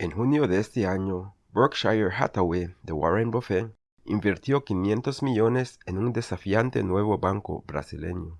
En junio de este año, Berkshire Hathaway de Warren Buffett invirtió 500 millones en un desafiante nuevo banco brasileño.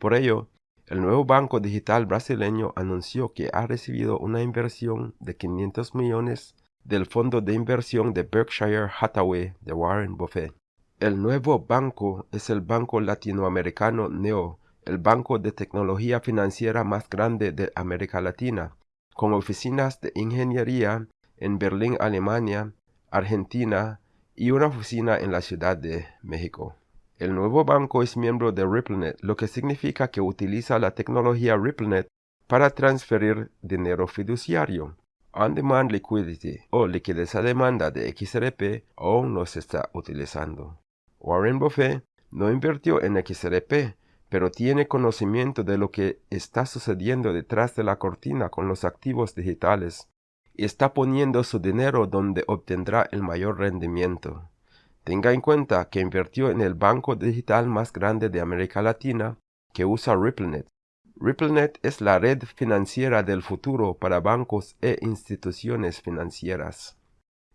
Por ello, el nuevo banco digital brasileño anunció que ha recibido una inversión de 500 millones del fondo de inversión de Berkshire Hathaway de Warren Buffett. El nuevo banco es el banco latinoamericano NEO, el banco de tecnología financiera más grande de América Latina, con oficinas de ingeniería en Berlín, Alemania, Argentina y una oficina en la Ciudad de México. El nuevo banco es miembro de RippleNet, lo que significa que utiliza la tecnología RippleNet para transferir dinero fiduciario. On-Demand Liquidity o liquidez a demanda de XRP aún no se está utilizando. Warren Buffett no invirtió en XRP, pero tiene conocimiento de lo que está sucediendo detrás de la cortina con los activos digitales y está poniendo su dinero donde obtendrá el mayor rendimiento. Tenga en cuenta que invirtió en el banco digital más grande de América Latina que usa RippleNet. RippleNet es la red financiera del futuro para bancos e instituciones financieras.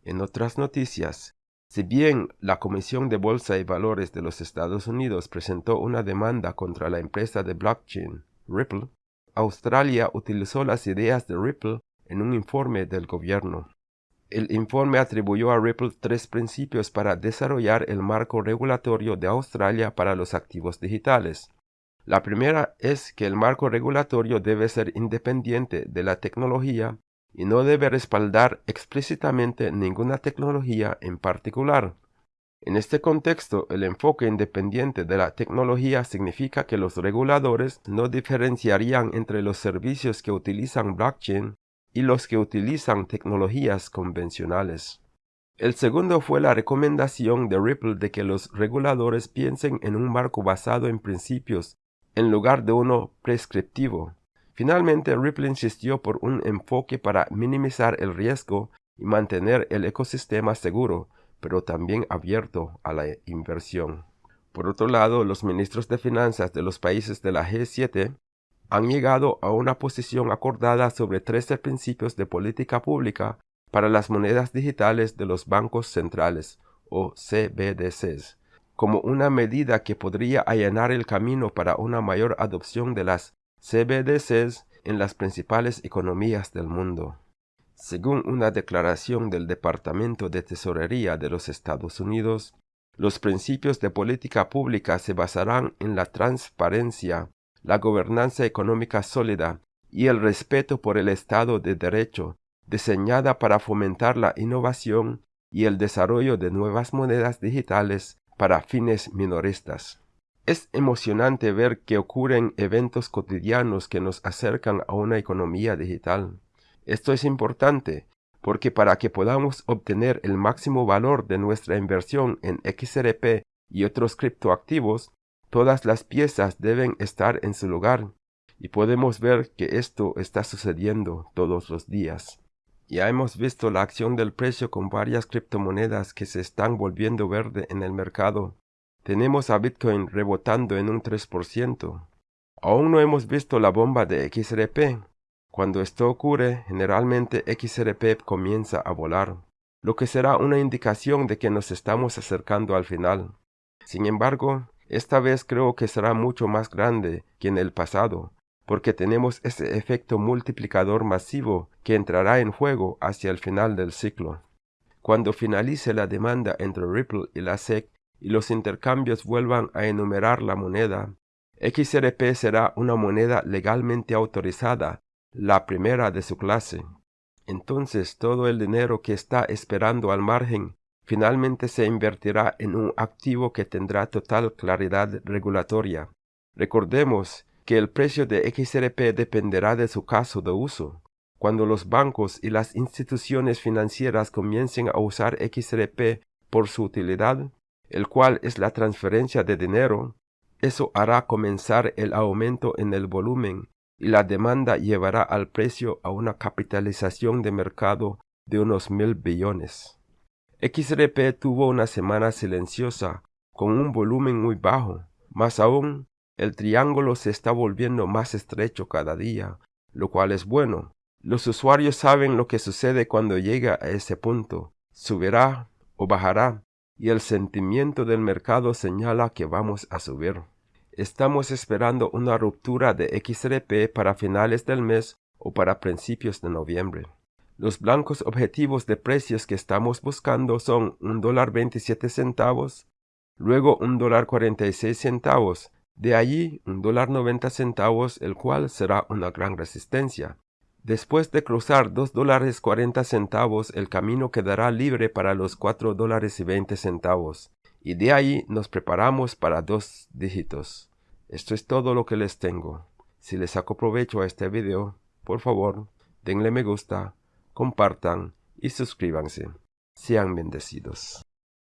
En otras noticias, si bien la Comisión de Bolsa y Valores de los Estados Unidos presentó una demanda contra la empresa de blockchain Ripple, Australia utilizó las ideas de Ripple en un informe del gobierno. El informe atribuyó a Ripple tres principios para desarrollar el marco regulatorio de Australia para los activos digitales. La primera es que el marco regulatorio debe ser independiente de la tecnología y no debe respaldar explícitamente ninguna tecnología en particular. En este contexto, el enfoque independiente de la tecnología significa que los reguladores no diferenciarían entre los servicios que utilizan blockchain y los que utilizan tecnologías convencionales. El segundo fue la recomendación de Ripple de que los reguladores piensen en un marco basado en principios en lugar de uno prescriptivo. Finalmente, Ripple insistió por un enfoque para minimizar el riesgo y mantener el ecosistema seguro, pero también abierto a la inversión. Por otro lado, los ministros de finanzas de los países de la G7 han llegado a una posición acordada sobre 13 principios de política pública para las monedas digitales de los bancos centrales, o CBDCs, como una medida que podría allanar el camino para una mayor adopción de las CBDCs en las principales economías del mundo. Según una declaración del Departamento de Tesorería de los Estados Unidos, los principios de política pública se basarán en la transparencia, la gobernanza económica sólida y el respeto por el Estado de Derecho, diseñada para fomentar la innovación y el desarrollo de nuevas monedas digitales para fines minoristas. Es emocionante ver que ocurren eventos cotidianos que nos acercan a una economía digital. Esto es importante porque para que podamos obtener el máximo valor de nuestra inversión en XRP y otros criptoactivos, todas las piezas deben estar en su lugar y podemos ver que esto está sucediendo todos los días. Ya hemos visto la acción del precio con varias criptomonedas que se están volviendo verde en el mercado tenemos a Bitcoin rebotando en un 3%. Aún no hemos visto la bomba de XRP. Cuando esto ocurre, generalmente XRP comienza a volar, lo que será una indicación de que nos estamos acercando al final. Sin embargo, esta vez creo que será mucho más grande que en el pasado, porque tenemos ese efecto multiplicador masivo que entrará en juego hacia el final del ciclo. Cuando finalice la demanda entre Ripple y la SEC, y los intercambios vuelvan a enumerar la moneda, XRP será una moneda legalmente autorizada, la primera de su clase. Entonces todo el dinero que está esperando al margen finalmente se invertirá en un activo que tendrá total claridad regulatoria. Recordemos que el precio de XRP dependerá de su caso de uso. Cuando los bancos y las instituciones financieras comiencen a usar XRP por su utilidad, el cual es la transferencia de dinero, eso hará comenzar el aumento en el volumen y la demanda llevará al precio a una capitalización de mercado de unos mil billones. XRP tuvo una semana silenciosa con un volumen muy bajo, más aún el triángulo se está volviendo más estrecho cada día, lo cual es bueno, Los usuarios saben lo que sucede cuando llega a ese punto. Subirá o bajará y el sentimiento del mercado señala que vamos a subir. Estamos esperando una ruptura de XRP para finales del mes o para principios de noviembre. Los blancos objetivos de precios que estamos buscando son un dólar 27 centavos, luego un dólar 46 centavos, de allí un dólar 90 centavos, el cual será una gran resistencia. Después de cruzar dos dólares 40 centavos, el camino quedará libre para los cuatro dólares y 20 centavos, y de ahí nos preparamos para dos dígitos. Esto es todo lo que les tengo. Si les saco provecho a este video, por favor, denle me gusta, compartan y suscríbanse. Sean bendecidos.